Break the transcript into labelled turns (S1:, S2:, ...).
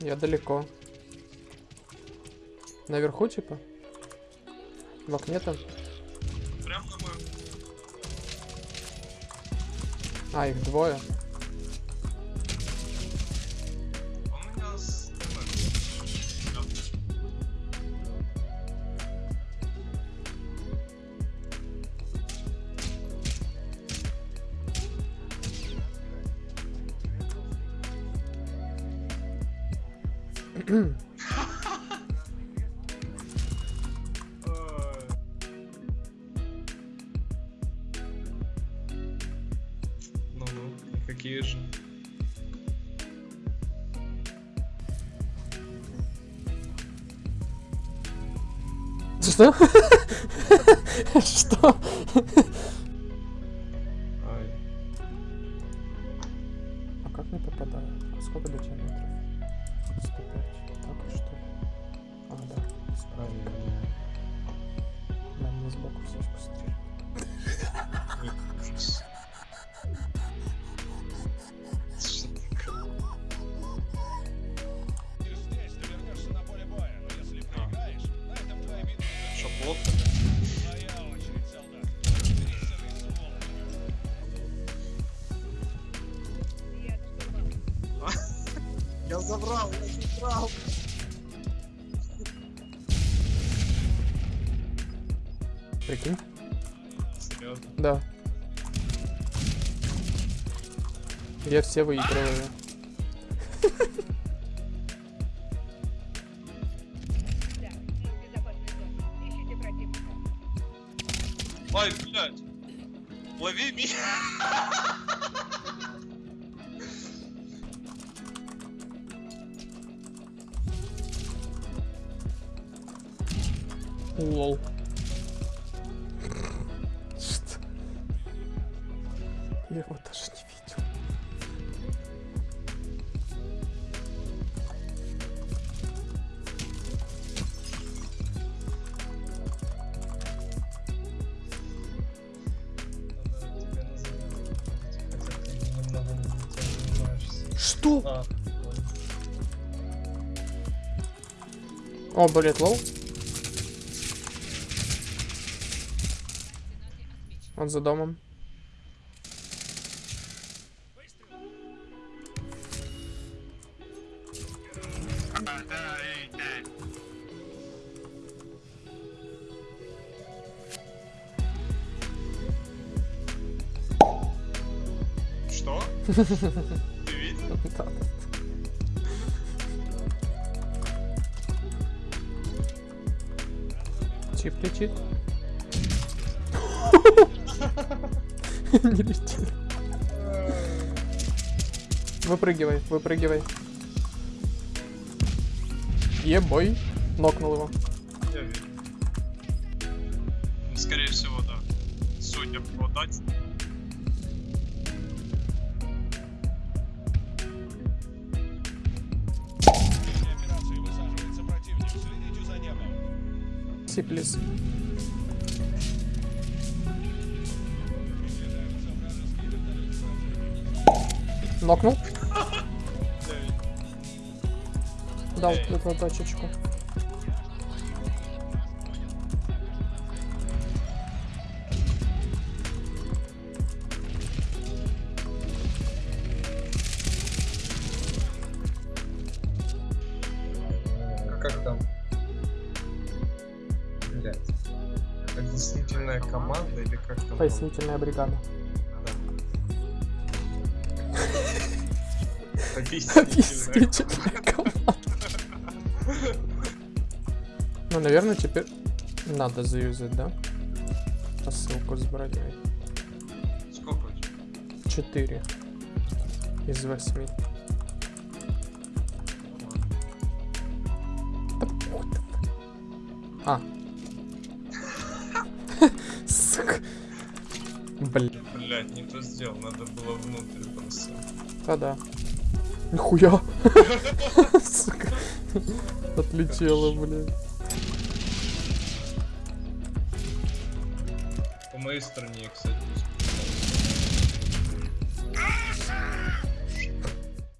S1: Я далеко. Наверху, типа? В окне там?
S2: Прям на моем.
S1: А, их двое.
S2: Ну-ну, какие же?
S1: Что? Что? А как не попадаю? Сколько до тебя метров? 105. Так что ли? А, да.
S2: Ай-яй-яй.
S1: Да, мне сбоку все быстрее.
S3: Ты здесь, ты вернешься на поле боя, но если проиграешь, на этом твоя битва
S2: Что, плотно? Забрал, я забрал.
S1: Прикинь?
S2: Серьезно?
S1: Да. Я все выигрываю.
S2: Ай, блядь. Лови меня.
S1: Лол. Что? Я его даже не видел. Что?
S2: А,
S1: О, блин, лол. Он за домом.
S2: Что? Ты видел?
S1: Да, да. Не летит. Выпрыгивай, выпрыгивай. Ебой. Нокнул его.
S2: Я Скорее всего, да. Судя по дате.
S3: В этой
S1: Нокнул. Дал эту точечку.
S2: А как там? Блять. Объяснительная команда или как там?
S1: Пояснительная бригада.
S2: Объяснительная.
S1: Команда. Ну, наверное, теперь надо заюзать, да? Посылку с броней.
S2: Сколько?
S1: 4 из 8. А. Сука. Блин.
S2: Блять, не то сделал, надо было внутрь просто.
S1: Да-да. Нихуя. Сука. Отлетела, блин.
S2: По моей стороне, кстати.